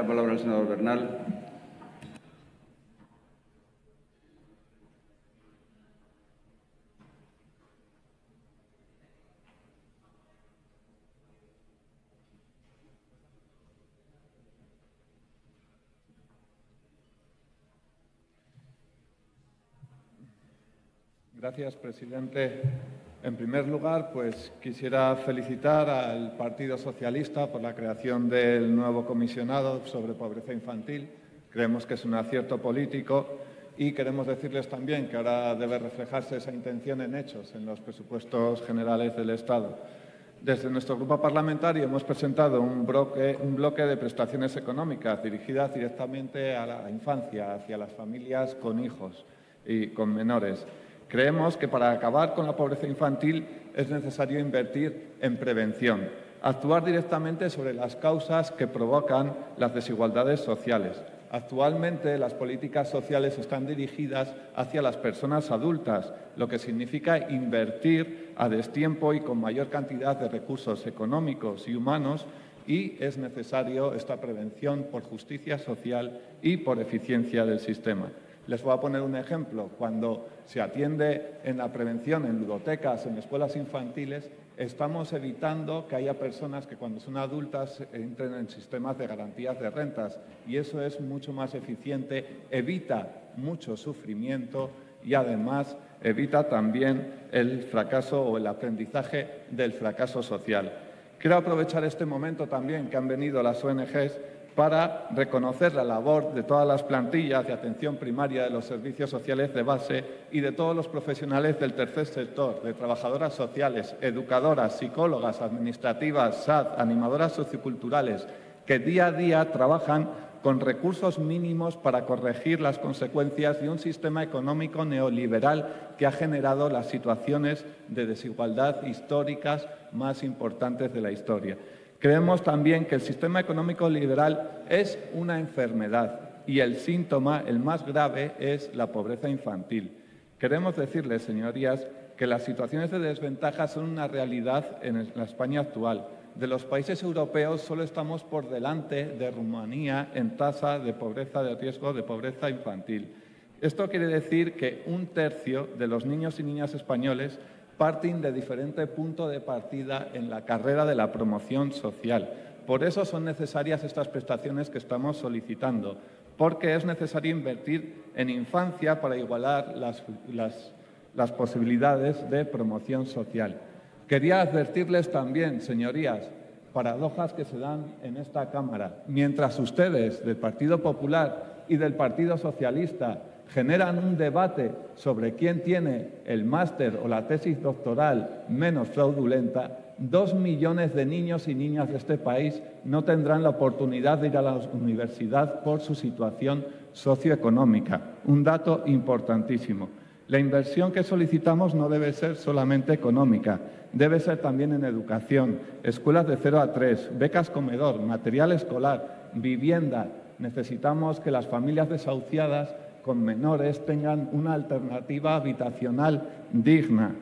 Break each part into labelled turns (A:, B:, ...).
A: la palabra al senador Bernal.
B: Gracias, presidente. En primer lugar, pues quisiera felicitar al Partido Socialista por la creación del nuevo comisionado sobre pobreza infantil. Creemos que es un acierto político y queremos decirles también que ahora debe reflejarse esa intención en hechos en los presupuestos generales del Estado. Desde nuestro grupo parlamentario hemos presentado un bloque, un bloque, de prestaciones económicas dirigidas directamente a la infancia, hacia las familias con hijos y con menores. Creemos que para acabar con la pobreza infantil es necesario invertir en prevención, actuar directamente sobre las causas que provocan las desigualdades sociales. Actualmente las políticas sociales están dirigidas hacia las personas adultas, lo que significa invertir a destiempo y con mayor cantidad de recursos económicos y humanos y es necesario esta prevención por justicia social y por eficiencia del sistema. Les voy a poner un ejemplo. Cuando se atiende en la prevención en ludotecas, en escuelas infantiles, estamos evitando que haya personas que cuando son adultas entren en sistemas de garantías de rentas y eso es mucho más eficiente, evita mucho sufrimiento y además evita también el fracaso o el aprendizaje del fracaso social. Quiero aprovechar este momento también que han venido las ONGs para reconocer la labor de todas las plantillas de atención primaria de los servicios sociales de base y de todos los profesionales del tercer sector, de trabajadoras sociales, educadoras, psicólogas, administrativas, SAD, animadoras socioculturales, que día a día trabajan con recursos mínimos para corregir las consecuencias de un sistema económico neoliberal que ha generado las situaciones de desigualdad históricas más importantes de la historia. Creemos también que el sistema económico liberal es una enfermedad y el síntoma, el más grave, es la pobreza infantil. Queremos decirles, señorías, que las situaciones de desventaja son una realidad en la España actual. De los países europeos solo estamos por delante de Rumanía en tasa de pobreza de riesgo de pobreza infantil. Esto quiere decir que un tercio de los niños y niñas españoles parten de diferente punto de partida en la carrera de la promoción social. Por eso son necesarias estas prestaciones que estamos solicitando, porque es necesario invertir en infancia para igualar las, las posibilidades de promoción social. Quería advertirles también, señorías, paradojas que se dan en esta Cámara. Mientras ustedes del Partido Popular y del Partido Socialista generan un debate sobre quién tiene el máster o la tesis doctoral menos fraudulenta, dos millones de niños y niñas de este país no tendrán la oportunidad de ir a la universidad por su situación socioeconómica. Un dato importantísimo. La inversión que solicitamos no debe ser solamente económica, debe ser también en educación, escuelas de 0 a 3, becas comedor, material escolar, vivienda. Necesitamos que las familias desahuciadas con menores tengan una alternativa habitacional digna.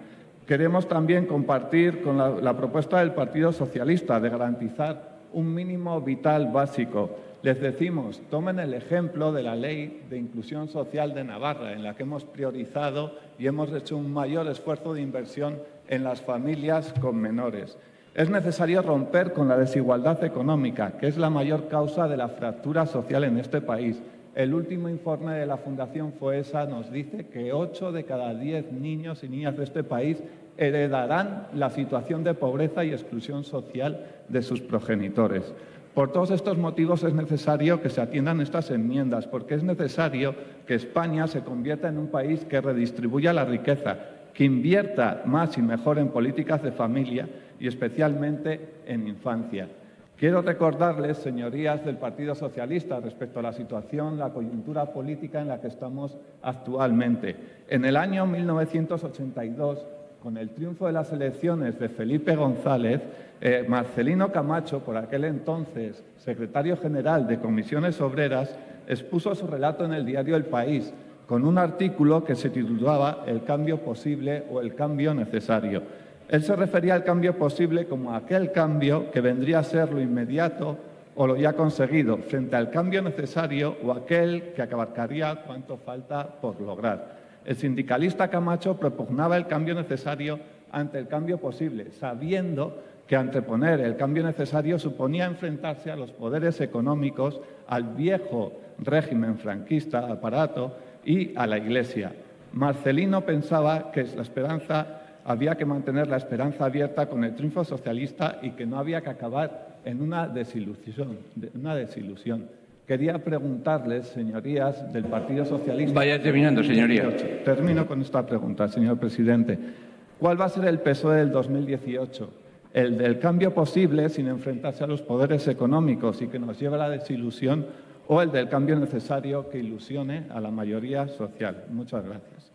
B: Queremos también compartir con la, propuesta del Partido Socialista de garantizar un mínimo vital básico. Les decimos, tomen el ejemplo de la Ley de Inclusión Social de Navarra, en la que hemos priorizado y hemos hecho un mayor esfuerzo de inversión en las familias con menores. Es necesario romper con la desigualdad económica, que es la mayor causa de la fractura social en este país. El último informe de la Fundación FOESA nos dice que 8 de cada 10 niños y niñas de este país heredarán la situación de pobreza y exclusión social de sus progenitores. Por todos estos motivos es necesario que se atiendan estas enmiendas, porque es necesario que España se convierta en un país que redistribuya la riqueza, que invierta más y mejor en políticas de familia y especialmente en infancia. Quiero recordarles, señorías del Partido Socialista, respecto a la situación, la coyuntura política en la que estamos actualmente. En el año 1982, con el triunfo de las elecciones de Felipe González, eh, Marcelino Camacho, por aquel entonces secretario general de Comisiones Obreras, expuso su relato en el diario El País, con un artículo que se titulaba El cambio posible o el cambio necesario. Él se refería al cambio posible como aquel cambio que vendría a ser lo inmediato o lo ya conseguido frente al cambio necesario o aquel que abarcaría cuánto falta por lograr. El sindicalista Camacho propugnaba el cambio necesario ante el cambio posible, sabiendo que anteponer el cambio necesario suponía enfrentarse a los poderes económicos, al viejo régimen franquista, aparato, y a la Iglesia. Marcelino pensaba que la esperanza había que mantener la esperanza abierta con el triunfo socialista y que no había que acabar en una desilusión. Una desilusión. Quería preguntarles, señorías del Partido Socialista.
A: Vaya terminando, señoría.
B: Termino con esta pregunta, señor presidente. ¿Cuál va a ser el peso del 2018? ¿El del cambio posible sin enfrentarse a los poderes económicos y que nos lleve a la desilusión o el del cambio necesario que ilusione a la mayoría social? Muchas gracias.